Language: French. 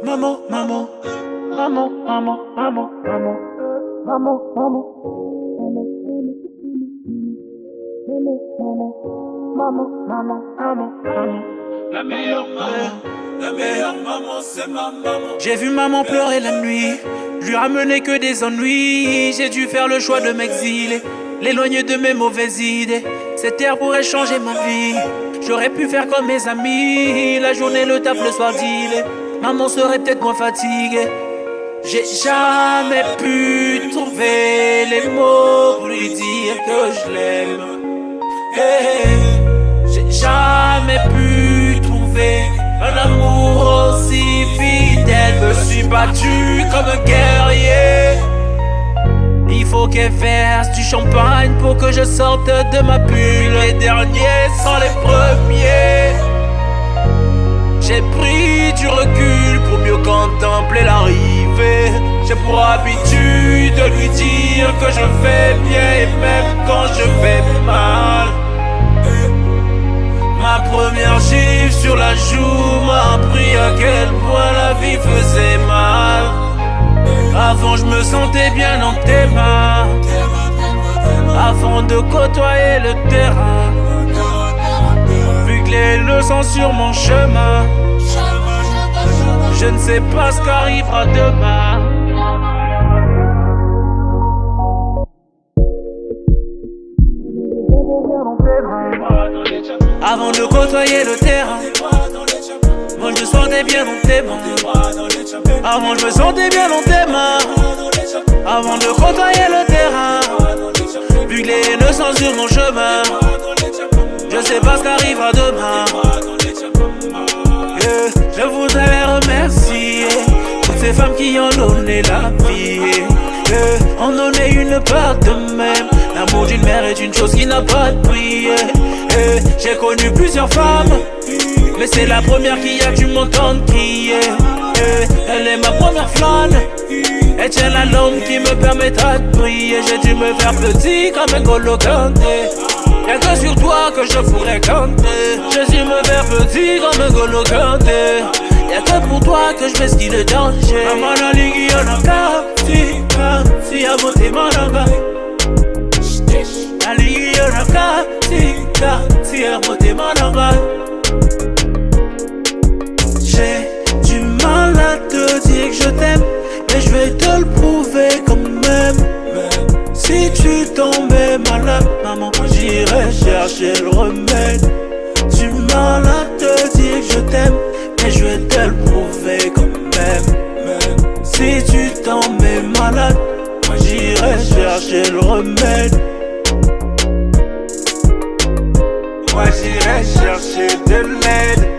Maman, maman, maman, maman, maman, maman, maman, maman. Maman, maman, maman, maman, maman. La meilleure maman, la meilleure maman, c'est ma maman. J'ai vu maman pleurer la nuit, lui ramener que des ennuis. J'ai dû faire le choix de m'exiler, l'éloigner de mes mauvaises idées. Cette terre pourrait changer ma vie. J'aurais pu faire comme mes amis, la journée, le taf, le soir, dealer. Maman serait peut-être moins fatiguée. J'ai jamais pu trouver les mots pour lui dire que je l'aime. J'ai jamais pu trouver un amour aussi fidèle. Me suis battu comme un guerrier. Il faut qu'elle verse du champagne pour que je sorte de ma bulle. Les derniers sont les premiers. J'ai pris du recul pour mieux contempler l'arrivée. J'ai pour habitude de lui dire que je vais bien et même quand je vais mal. Ma première gifle sur la joue m'a appris à quel point la vie faisait mal. Avant je me sentais bien dans tes mains. Avant de côtoyer le terrain. Vu que les leçons sur mon chemin. Je ne sais pas ce qu'arrivera demain. Avant de côtoyer le terrain, moi je me sentais bien dans tes mains. Avant je me sentais bien dans tes mains. Avant de côtoyer le terrain, vu que les sur mon chemin, je sais pas ce qu'arrivera demain. Ces femmes qui ont donné la vie. On en donné une part de même. L'amour d'une mère est une chose qui n'a pas de prix. J'ai connu plusieurs femmes, mais c'est la première qui a dû m'entendre crier. Elle est ma première flamme, elle tient la lampe qui me permettra de prier. J'ai dû me faire petit comme un golo canté. Y'a que sur toi que je pourrais canter. J'ai dû me faire petit comme un golo je m'esquive le danger. Maman la ligue y'en a si, si a voté mananga. La ligue y'en a si a voté mananga. J'ai du mal à te dire que je t'aime, mais je vais te le prouver quand même. Si tu tombais malade, maman, j'irai chercher le remède. Du mal à te dire que je t'aime, mais je vais te Si tu tombais malade, moi j'irai chercher le remède. Moi j'irai chercher de l'aide.